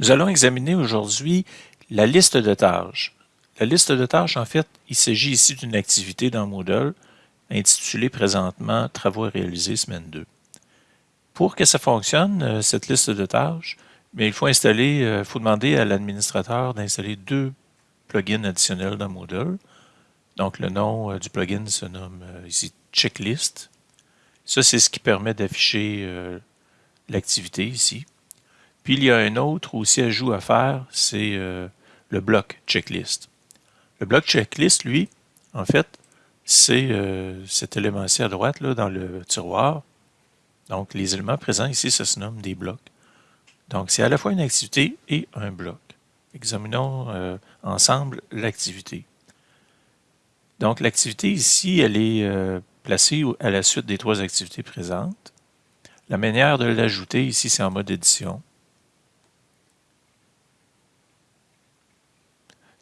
Nous allons examiner aujourd'hui la liste de tâches. La liste de tâches, en fait, il s'agit ici d'une activité dans Moodle intitulée présentement « Travaux à réaliser semaine 2 ». Pour que ça fonctionne, euh, cette liste de tâches, il faut installer, euh, il faut demander à l'administrateur d'installer deux plugins additionnels dans Moodle. Donc, le nom euh, du plugin se nomme ici « Checklist ». Ça, c'est ce qui permet d'afficher l'activité ici. Puis il y a un autre aussi ajout à faire, c'est euh, le bloc checklist. Le bloc checklist, lui, en fait, c'est euh, cet élément-ci à droite, là, dans le tiroir. Donc, les éléments présents ici, ça se nomme des blocs. Donc, c'est à la fois une activité et un bloc. Examinons euh, ensemble l'activité. Donc, l'activité ici, elle est placée à la suite des trois activités présentes. La manière de l'ajouter ici, c'est en mode édition.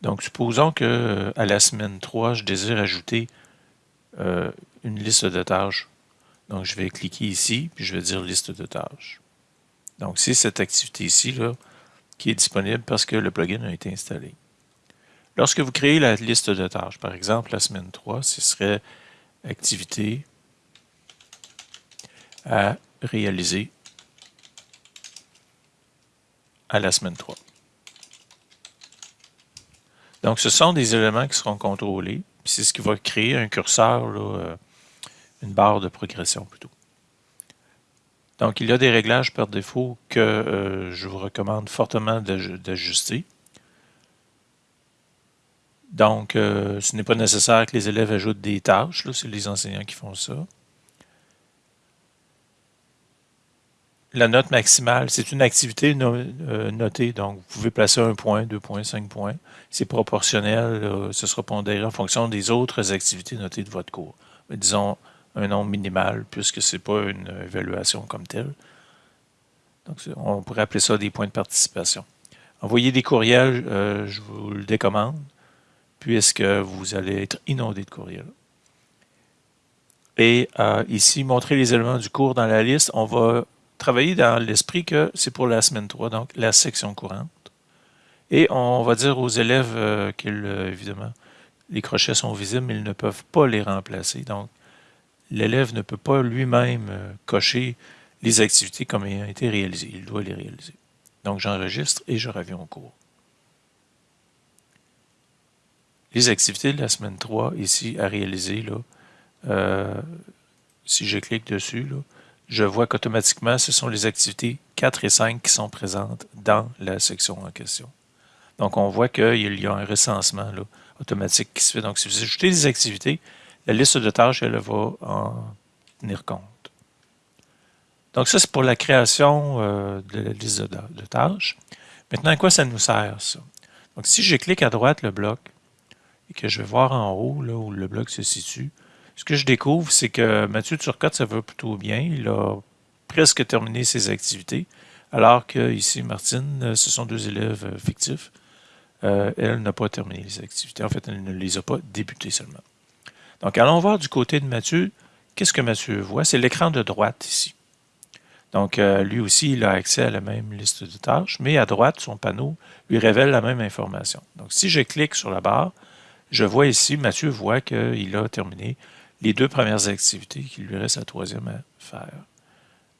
Donc, supposons que euh, à la semaine 3, je désire ajouter euh, une liste de tâches. Donc, je vais cliquer ici, puis je vais dire liste de tâches. Donc, c'est cette activité ici là, qui est disponible parce que le plugin a été installé. Lorsque vous créez la liste de tâches, par exemple, la semaine 3, ce serait activité à réaliser à la semaine 3. Donc, ce sont des éléments qui seront contrôlés. C'est ce qui va créer un curseur, euh, une barre de progression plutôt. Donc, il y a des réglages par défaut que euh, je vous recommande fortement d'ajuster. Donc, euh, ce n'est pas nécessaire que les élèves ajoutent des tâches, c'est les enseignants qui font ça. La note maximale, c'est une activité euh, notée, donc vous pouvez placer un point, deux points, cinq points. C'est proportionnel, ce sera pondéré en fonction des autres activités notées de votre cours. Disons un nombre minimal, puisque ce n'est pas une évaluation comme telle. Donc, on pourrait appeler ça des points de participation. Envoyer des courriels, euh, je vous le décommande, puisque vous allez être inondé de courriels. Et euh, ici, montrer les éléments du cours dans la liste, on va travailler dans l'esprit que c'est pour la semaine 3, donc la section courante. Et on va dire aux élèves euh, euh, évidemment, les crochets sont visibles, mais ils ne peuvent pas les remplacer. Donc, l'élève ne peut pas lui-même euh, cocher les activités comme ayant été réalisées. Il doit les réaliser. Donc, j'enregistre et je reviens au cours. Les activités de la semaine 3, ici, à réaliser, là, si je clique dessus, là, je vois qu'automatiquement, ce sont les activités 4 et 5 qui sont présentes dans la section en question. Donc, on voit qu'il y a un recensement automatique qui se fait. Donc, si vous ajoutez des activités, la liste de tâches, elle va en tenir compte. Donc, ça, c'est pour la création euh, de la liste de, tâches. Maintenant, à quoi ça nous sert, ça? Donc, si je clique à droite le bloc et que je vais voir en haut, là où le bloc se situe, ce que je découvre, c'est que Mathieu Turcotte, ça va plutôt bien. Il a presque terminé ses activités, alors que ici, Martine, euh, ce sont deux élèves euh, fictifs. Euh, elle n'a pas terminé les activités. En fait, elle ne les a pas débutées seulement. Donc, allons voir du côté de Mathieu. Qu'est-ce que Mathieu voit? C'est l'écran de droite ici. Donc, lui aussi, il a accès à la même liste de tâches, mais à droite, son panneau lui révèle la même information. Donc, si je clique sur la barre, je vois ici, Mathieu voit qu'il a terminé les deux premières activités, qu'il lui reste la troisième à faire.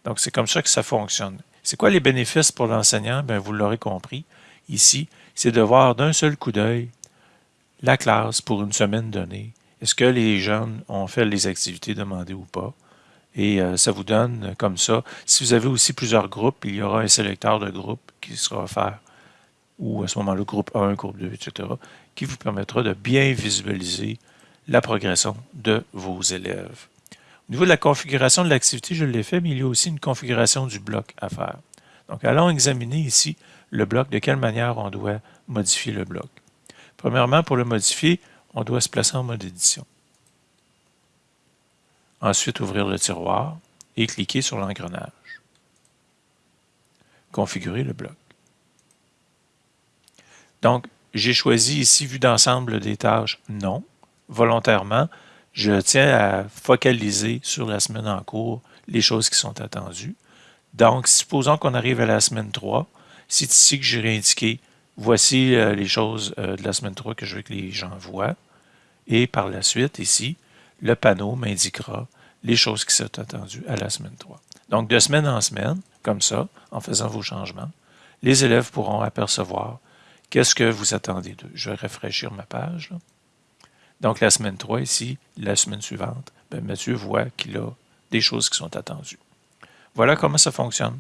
Donc, c'est comme ça que ça fonctionne. C'est quoi les bénéfices pour l'enseignant? Bien, vous l'aurez compris ici, c'est de voir d'un seul coup d'œil la classe pour une semaine donnée. Est-ce que les jeunes ont fait les activités demandées ou pas? Et euh, ça vous donne comme ça. Si vous avez aussi plusieurs groupes, il y aura un sélecteur de groupe qui sera offert, ou à ce moment-là, groupe 1, groupe 2, etc., qui vous permettra de bien visualiser la progression de vos élèves. Au niveau de la configuration de l'activité, je l'ai fait, mais il y a aussi une configuration du bloc à faire. Donc, allons examiner ici le bloc, de quelle manière on doit modifier le bloc. Premièrement, pour le modifier, on doit se placer en mode édition. Ensuite, ouvrir le tiroir et cliquer sur l'engrenage. Configurer le bloc. Donc, j'ai choisi ici vue d'ensemble des tâches non volontairement, je tiens à focaliser sur la semaine en cours les choses qui sont attendues. Donc, supposons qu'on arrive à la semaine 3 C'est ici que j'ai indiqué, voici euh, les choses euh, de la semaine 3 que je veux que les gens voient. Et par la suite, ici, le panneau m'indiquera les choses qui sont attendues à la semaine 3. Donc, de semaine en semaine, comme ça, en faisant vos changements, les élèves pourront apercevoir qu'est-ce que vous attendez d'eux. Je vais rafraîchir ma page. Donc, la semaine 3 ici, la semaine suivante, ben, Mathieu voit qu'il a des choses qui sont attendues. Voilà comment ça fonctionne.